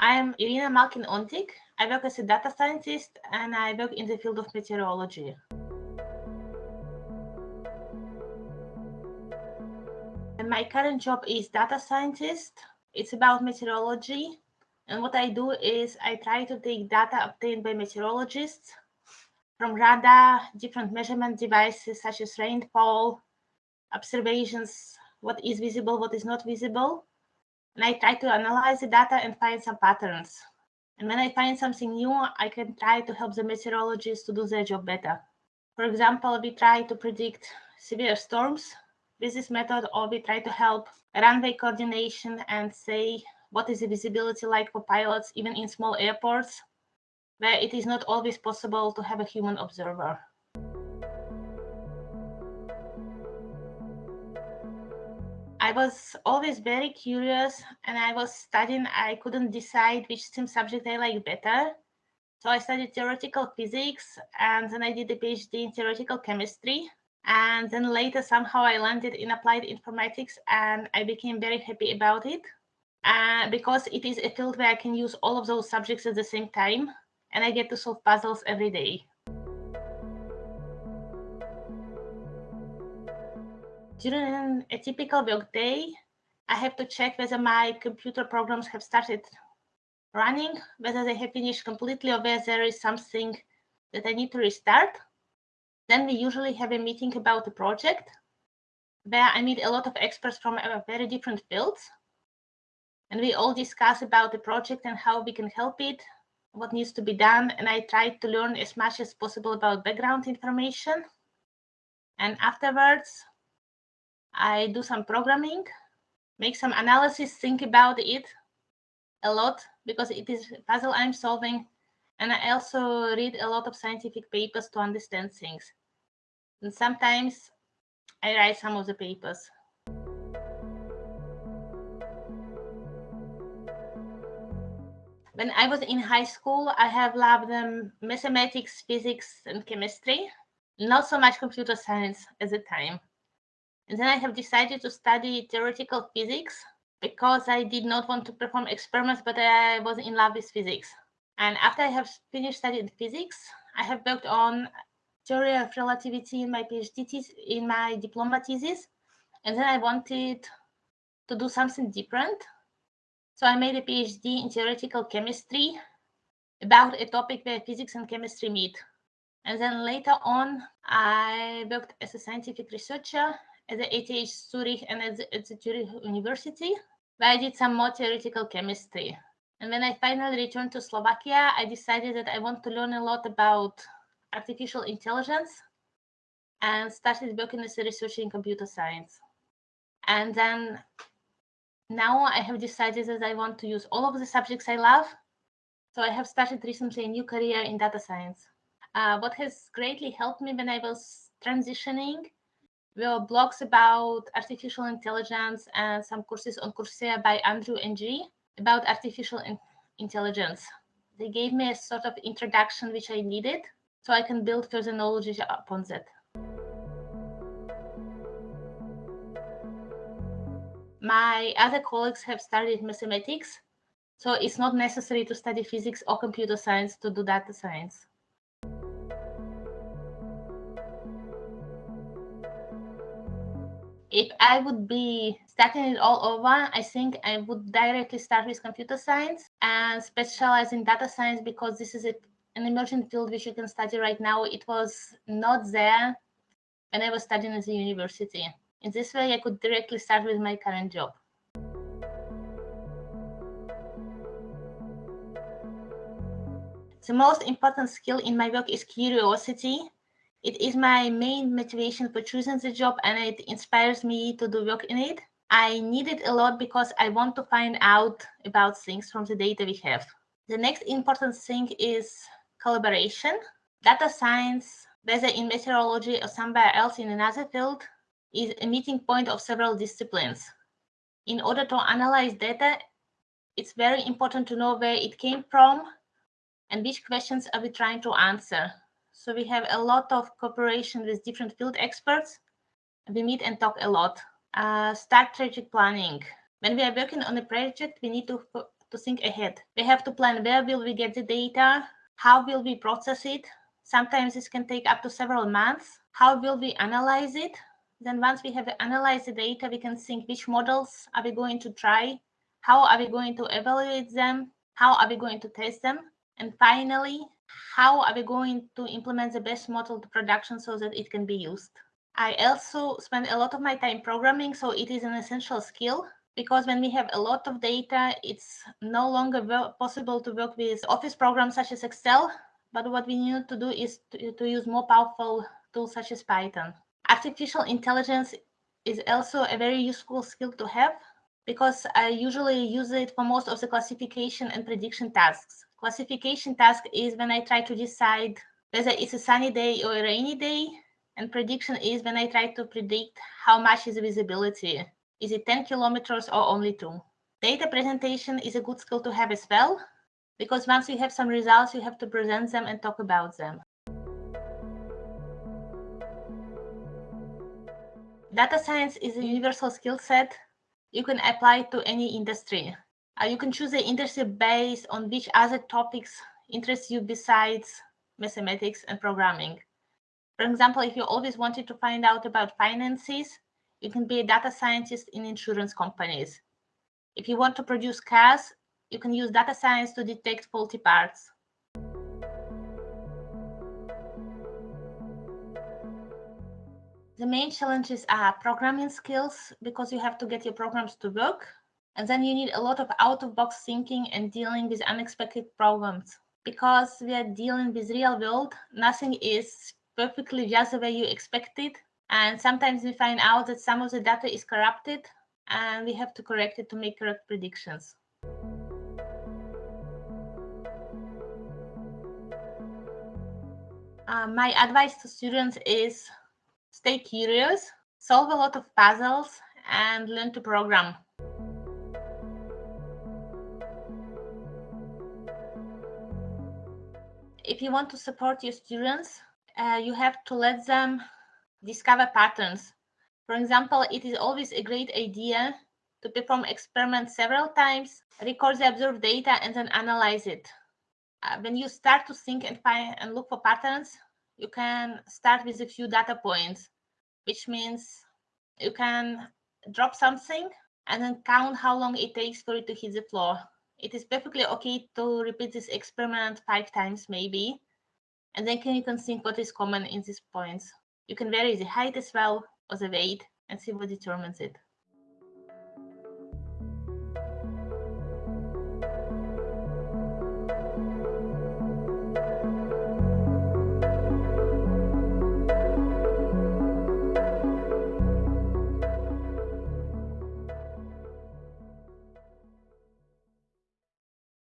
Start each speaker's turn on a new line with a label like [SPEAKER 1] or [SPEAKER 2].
[SPEAKER 1] I'm Irina Malkin-Ondík. I work as a data scientist and I work in the field of meteorology. And my current job is data scientist. It's about meteorology. And what I do is I try to take data obtained by meteorologists from radar, different measurement devices such as rainfall, observations, what is visible, what is not visible, and I try to analyze the data and find some patterns. And when I find something new, I can try to help the meteorologists to do their job better. For example, we try to predict severe storms with this method, or we try to help runway coordination and say what is the visibility like for pilots, even in small airports, where it is not always possible to have a human observer. I was always very curious and I was studying, I couldn't decide which STEM subject I like better. So I studied theoretical physics and then I did a PhD in theoretical chemistry. And then later somehow I landed in applied informatics and I became very happy about it uh, because it is a field where I can use all of those subjects at the same time and I get to solve puzzles every day. During a typical workday, I have to check whether my computer programs have started running, whether they have finished completely or whether there is something that I need to restart. Then we usually have a meeting about the project where I meet a lot of experts from very different fields. And we all discuss about the project and how we can help it, what needs to be done. And I try to learn as much as possible about background information. And afterwards, I do some programming, make some analysis, think about it a lot because it is a puzzle I'm solving. And I also read a lot of scientific papers to understand things. And sometimes I write some of the papers. When I was in high school, I have loved um, mathematics, physics, and chemistry. Not so much computer science at the time. And then I have decided to study theoretical physics because I did not want to perform experiments, but I was in love with physics. And after I have finished studying physics, I have worked on theory of relativity in my PhD thesis, in my diploma thesis. And then I wanted to do something different. So I made a PhD in theoretical chemistry about a topic where physics and chemistry meet. And then later on, I worked as a scientific researcher at the ETH Zurich and at the, at the Zurich University, where I did some more theoretical chemistry. And when I finally returned to Slovakia, I decided that I want to learn a lot about artificial intelligence and started working as a researcher in computer science. And then now I have decided that I want to use all of the subjects I love. So I have started recently a new career in data science. Uh, what has greatly helped me when I was transitioning blogs about artificial intelligence and some courses on Coursera by Andrew Ng about artificial in intelligence. They gave me a sort of introduction which I needed so I can build further knowledge upon that. My other colleagues have studied mathematics, so it's not necessary to study physics or computer science to do data science. If I would be starting it all over, I think I would directly start with computer science and specialize in data science because this is a, an emerging field which you can study right now. It was not there when I was studying at the university. In this way, I could directly start with my current job. The most important skill in my work is curiosity it is my main motivation for choosing the job and it inspires me to do work in it. I need it a lot because I want to find out about things from the data we have. The next important thing is collaboration. Data science, whether in meteorology or somewhere else in another field, is a meeting point of several disciplines. In order to analyze data, it's very important to know where it came from and which questions are we trying to answer. So we have a lot of cooperation with different field experts. We meet and talk a lot. Uh, start strategic planning. When we are working on a project, we need to to think ahead. We have to plan where will we get the data, how will we process it. Sometimes this can take up to several months. How will we analyze it? Then once we have analyzed the data, we can think which models are we going to try, how are we going to evaluate them, how are we going to test them, and finally, how are we going to implement the best model to production so that it can be used. I also spend a lot of my time programming, so it is an essential skill because when we have a lot of data, it's no longer possible to work with office programs such as Excel, but what we need to do is to, to use more powerful tools such as Python. Artificial intelligence is also a very useful skill to have because I usually use it for most of the classification and prediction tasks. Classification task is when I try to decide whether it's a sunny day or a rainy day. And prediction is when I try to predict how much is the visibility. Is it 10 kilometers or only two? Data presentation is a good skill to have as well, because once you have some results, you have to present them and talk about them. Data science is a universal skill set. You can apply to any industry. Uh, you can choose the industry based on which other topics interest you besides mathematics and programming. For example, if you always wanted to find out about finances, you can be a data scientist in insurance companies. If you want to produce cars, you can use data science to detect faulty parts. The main challenges are programming skills because you have to get your programs to work and then you need a lot of out of box thinking and dealing with unexpected problems. Because we are dealing with real world, nothing is perfectly just the way you expected. And sometimes we find out that some of the data is corrupted and we have to correct it to make correct predictions. Uh, my advice to students is stay curious, solve a lot of puzzles, and learn to program. if you want to support your students, uh, you have to let them discover patterns. For example, it is always a great idea to perform experiments several times, record the observed data, and then analyze it. Uh, when you start to think and find and look for patterns, you can start with a few data points, which means you can drop something and then count how long it takes for it to hit the floor it is perfectly okay to repeat this experiment five times maybe. And then can you can think what is common in these points. You can vary the height as well or the weight and see what determines it.